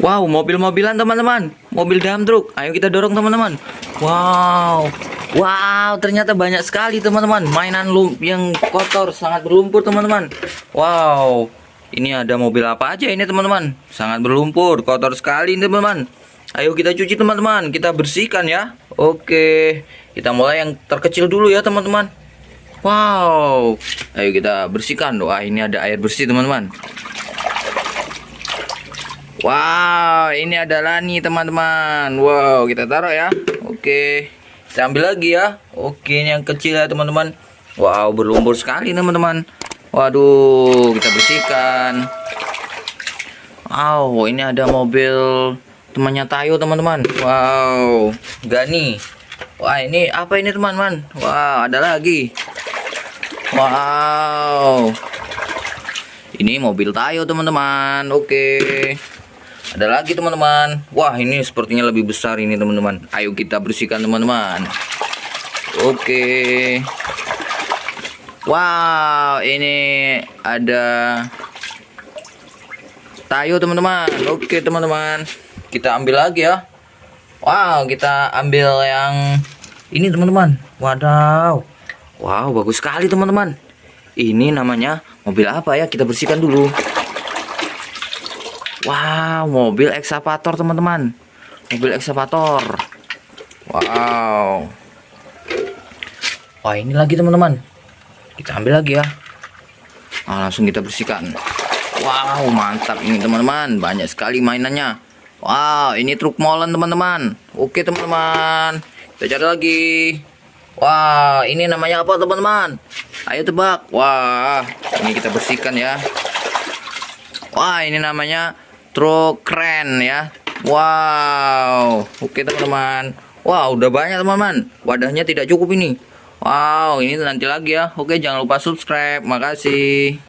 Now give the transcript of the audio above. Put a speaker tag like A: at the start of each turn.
A: Wow, mobil-mobilan teman-teman. Mobil dump truck. Ayo kita dorong teman-teman. Wow. Wow, ternyata banyak sekali teman-teman. Mainan yang kotor, sangat berlumpur teman-teman. Wow. Ini ada mobil apa aja ini teman-teman? Sangat berlumpur, kotor sekali ini teman-teman. Ayo kita cuci teman-teman, kita bersihkan ya. Oke. Kita mulai yang terkecil dulu ya teman-teman. Wow. Ayo kita bersihkan. Wah, ini ada air bersih teman-teman. Wow, ini adalah nih teman-teman. Wow, kita taruh ya. Oke. Kita ambil lagi ya. Oke, ini yang kecil ya teman-teman. Wow, berlumpur sekali teman-teman. Waduh, kita bersihkan. Wow, ini ada mobil temannya Tayo teman-teman. Wow, Gani. Wah, ini apa ini teman-teman? Wow, ada lagi. Wow. Ini mobil Tayo teman-teman. Oke. Ada lagi teman-teman. Wah, ini sepertinya lebih besar ini teman-teman. Ayo kita bersihkan teman-teman. Oke. Wow, ini ada Tayo teman-teman. Oke teman-teman. Kita ambil lagi ya. Wow, kita ambil yang ini teman-teman. Wadaw. Wow, bagus sekali teman-teman. Ini namanya mobil apa ya? Kita bersihkan dulu. Wow, mobil ekskavator teman-teman. Mobil ekskavator. Wow. Wah, ini lagi teman-teman. Kita ambil lagi ya. Nah, langsung kita bersihkan. Wow, mantap ini teman-teman. Banyak sekali mainannya. Wow, ini truk molen teman-teman. Oke teman-teman. Kita cari lagi. Wah, ini namanya apa teman-teman? Ayo tebak. Wah, ini kita bersihkan ya. Wah, ini namanya truk keren ya. Wow. Oke teman-teman. Wow, udah banyak teman-teman. Wadahnya tidak cukup ini. Wow, ini nanti lagi ya. Oke, jangan lupa subscribe. Makasih.